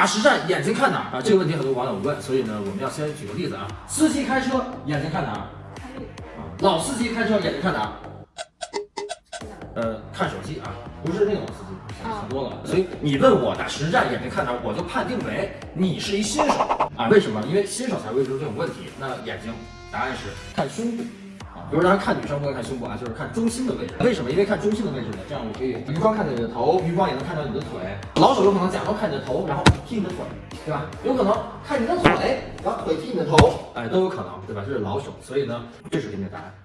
打实战眼睛看哪儿啊？这个问题很多网友问，所以呢，我们要先举个例子啊。司机开车眼睛看哪儿？看路。啊，老司机开车眼睛看哪儿？呃，看手机啊，不是那种司机，想多了。所以你问我打实战眼睛看哪儿，我就判定为你是一新手啊。为什么？因为新手才会出这种问题。那眼睛答案是看胸部比如大家看女生不会看胸部啊，就是看中心的位置。为什么？因为看中心的位置呢，这样我可以余光看到你的头，余光也能看到你的腿。老手有可能假装看你的头，然后踢你的腿，对吧？有可能看你的腿，然后腿踢你的头，哎，都有可能，对吧？这是老手，所以呢，这是给你的答案。